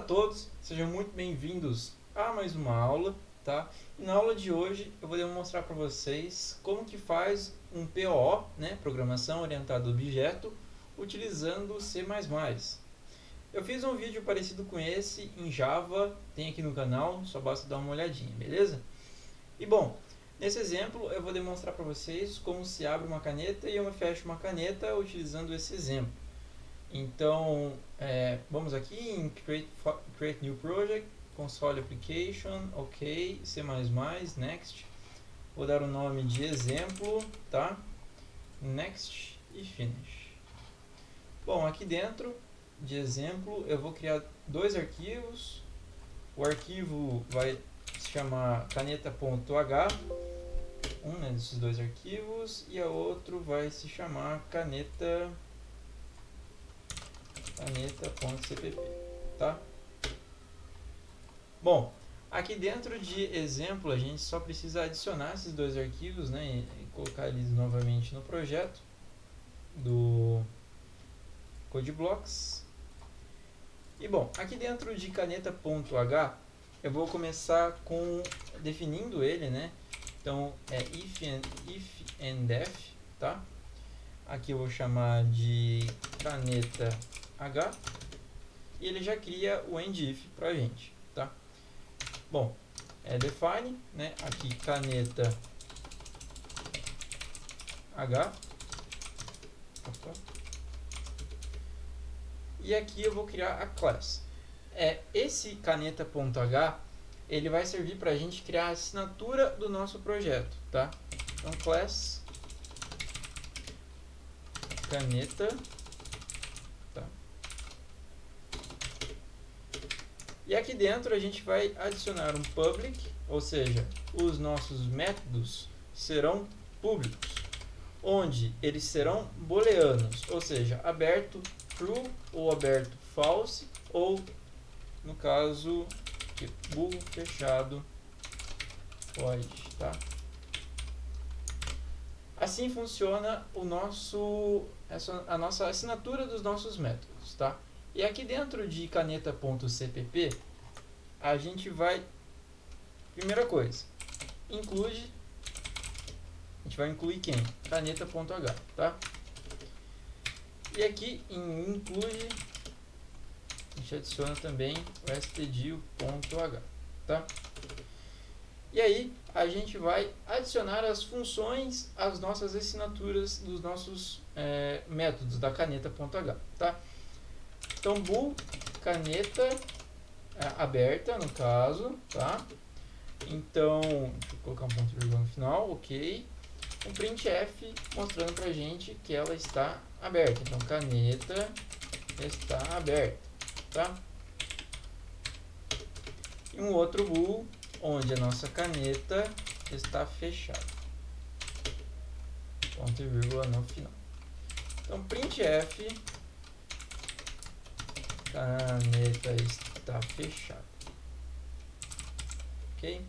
a todos, sejam muito bem-vindos a mais uma aula, tá? E na aula de hoje eu vou demonstrar para vocês como que faz um POO, né, Programação Orientada a Objeto, utilizando C++. Eu fiz um vídeo parecido com esse em Java, tem aqui no canal, só basta dar uma olhadinha, beleza? E bom, nesse exemplo eu vou demonstrar para vocês como se abre uma caneta e eu fecho uma caneta utilizando esse exemplo. Então, é, vamos aqui em create, create New Project, Console Application, OK, C++, Next. Vou dar o nome de exemplo, tá? Next e Finish. Bom, aqui dentro de exemplo eu vou criar dois arquivos. O arquivo vai se chamar caneta.h, um né, desses dois arquivos, e a outro vai se chamar caneta caneta.cpp, tá? Bom, aqui dentro de exemplo a gente só precisa adicionar esses dois arquivos, né, e, colocar eles novamente no projeto do CodeBlocks. E bom, aqui dentro de caneta.h eu vou começar com definindo ele, né? Então é if and, if and def, tá? Aqui eu vou chamar de caneta H e ele já cria o endif para a gente, tá? Bom, é define, né? Aqui caneta H. Opa. E aqui eu vou criar a class. É, esse caneta.h ele vai servir para a gente criar a assinatura do nosso projeto, tá? Então, class caneta E aqui dentro a gente vai adicionar um public, ou seja, os nossos métodos serão públicos, onde eles serão booleanos, ou seja, aberto true ou aberto false, ou no caso bool fechado void, tá? Assim funciona o nosso, a nossa assinatura dos nossos métodos, tá? E aqui dentro de caneta.cpp, a gente vai, primeira coisa, include, a gente vai incluir quem? Caneta.h, tá? E aqui em include, a gente adiciona também o stdio.h, tá? E aí, a gente vai adicionar as funções às nossas assinaturas dos nossos é, métodos da caneta.h, tá? Então, caneta é, aberta, no caso, tá? Então, deixa eu colocar um ponto vírgula no final, ok. Um printf mostrando pra gente que ela está aberta. Então, caneta está aberta, tá? E um outro bool, onde a nossa caneta está fechada. Ponto e vírgula no final. Então, printf caneta está fechada. Ok?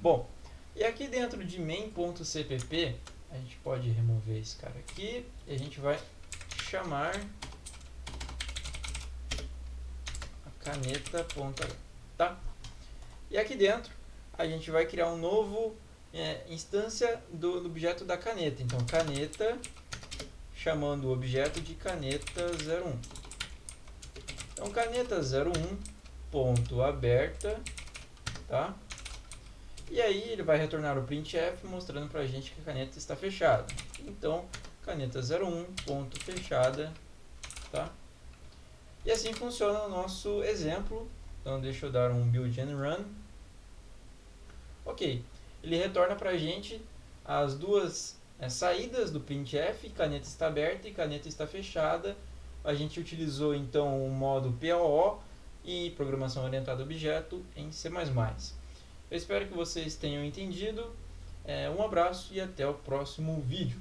Bom, e aqui dentro de main.cpp, a gente pode remover esse cara aqui e a gente vai chamar a caneta.h, tá? E aqui dentro a gente vai criar um novo é, instância do, do objeto da caneta. Então, caneta chamando o objeto de caneta 01. Então, caneta 01 ponto aberta, tá? E aí ele vai retornar o printf mostrando para a gente que a caneta está fechada. Então, caneta 01 ponto fechada, tá? E assim funciona o nosso exemplo. Então, deixa eu dar um build and run. Ok, ele retorna para a gente as duas é, saídas do printf, caneta está aberta e caneta está fechada. A gente utilizou então o modo POO e programação orientada a objeto em C++. Eu espero que vocês tenham entendido. É, um abraço e até o próximo vídeo.